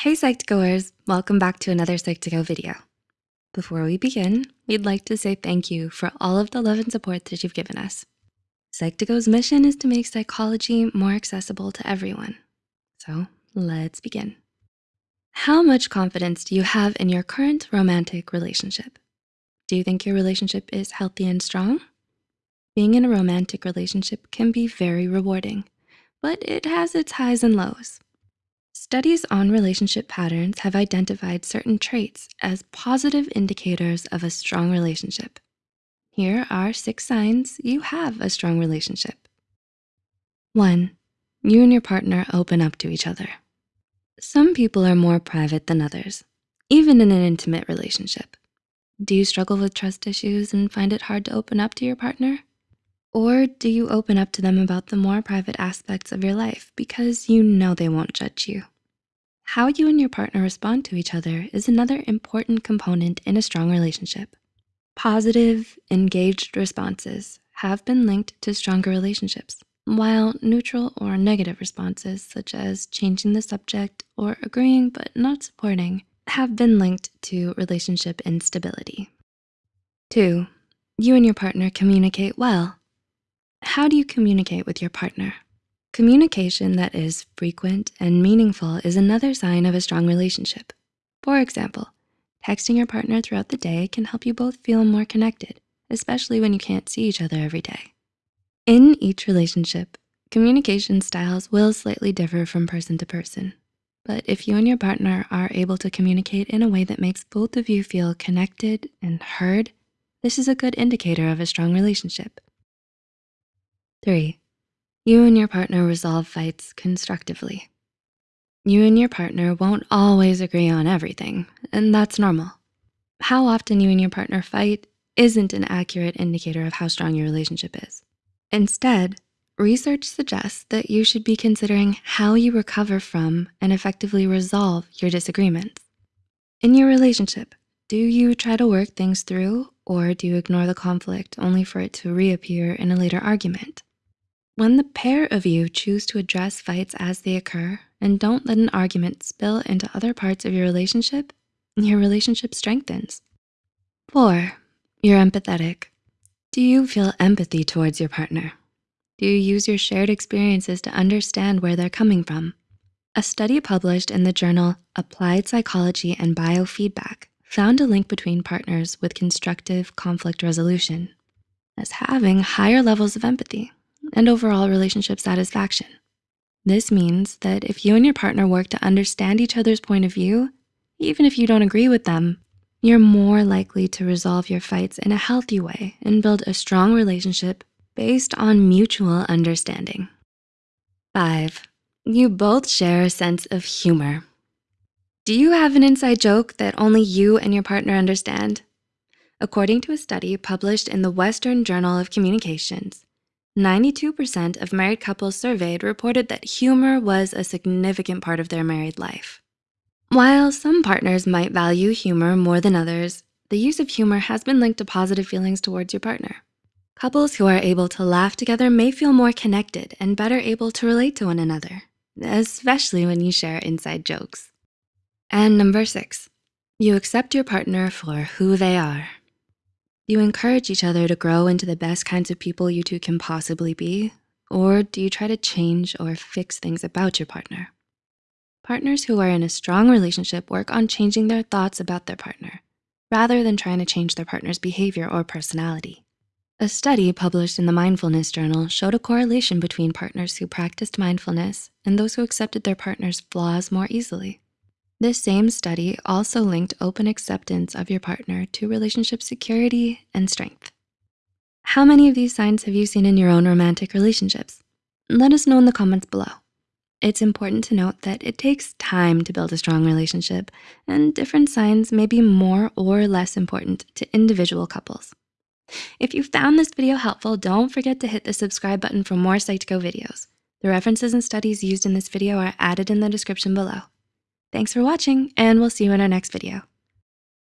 Hey Psych2Goers, welcome back to another Psych2Go video. Before we begin, we'd like to say thank you for all of the love and support that you've given us. Psych2Go's mission is to make psychology more accessible to everyone. So let's begin. How much confidence do you have in your current romantic relationship? Do you think your relationship is healthy and strong? Being in a romantic relationship can be very rewarding, but it has its highs and lows. Studies on relationship patterns have identified certain traits as positive indicators of a strong relationship. Here are six signs you have a strong relationship. One, you and your partner open up to each other. Some people are more private than others, even in an intimate relationship. Do you struggle with trust issues and find it hard to open up to your partner? Or do you open up to them about the more private aspects of your life because you know they won't judge you? How you and your partner respond to each other is another important component in a strong relationship. Positive, engaged responses have been linked to stronger relationships, while neutral or negative responses, such as changing the subject or agreeing but not supporting, have been linked to relationship instability. Two, you and your partner communicate well. How do you communicate with your partner? Communication that is frequent and meaningful is another sign of a strong relationship. For example, texting your partner throughout the day can help you both feel more connected, especially when you can't see each other every day. In each relationship, communication styles will slightly differ from person to person. But if you and your partner are able to communicate in a way that makes both of you feel connected and heard, this is a good indicator of a strong relationship. Three, you and your partner resolve fights constructively. You and your partner won't always agree on everything, and that's normal. How often you and your partner fight isn't an accurate indicator of how strong your relationship is. Instead, research suggests that you should be considering how you recover from and effectively resolve your disagreements. In your relationship, do you try to work things through or do you ignore the conflict only for it to reappear in a later argument? When the pair of you choose to address fights as they occur and don't let an argument spill into other parts of your relationship, your relationship strengthens. Four, you're empathetic. Do you feel empathy towards your partner? Do you use your shared experiences to understand where they're coming from? A study published in the journal Applied Psychology and Biofeedback found a link between partners with constructive conflict resolution as having higher levels of empathy and overall relationship satisfaction. This means that if you and your partner work to understand each other's point of view, even if you don't agree with them, you're more likely to resolve your fights in a healthy way and build a strong relationship based on mutual understanding. Five, you both share a sense of humor. Do you have an inside joke that only you and your partner understand? According to a study published in the Western Journal of Communications, 92% of married couples surveyed reported that humor was a significant part of their married life. While some partners might value humor more than others, the use of humor has been linked to positive feelings towards your partner. Couples who are able to laugh together may feel more connected and better able to relate to one another, especially when you share inside jokes. And number six, you accept your partner for who they are. You encourage each other to grow into the best kinds of people you two can possibly be, or do you try to change or fix things about your partner? Partners who are in a strong relationship work on changing their thoughts about their partner, rather than trying to change their partner's behavior or personality. A study published in the Mindfulness Journal showed a correlation between partners who practiced mindfulness and those who accepted their partner's flaws more easily. This same study also linked open acceptance of your partner to relationship security and strength. How many of these signs have you seen in your own romantic relationships? Let us know in the comments below. It's important to note that it takes time to build a strong relationship and different signs may be more or less important to individual couples. If you found this video helpful, don't forget to hit the subscribe button for more Psych2Go videos. The references and studies used in this video are added in the description below. Thanks for watching and we'll see you in our next video.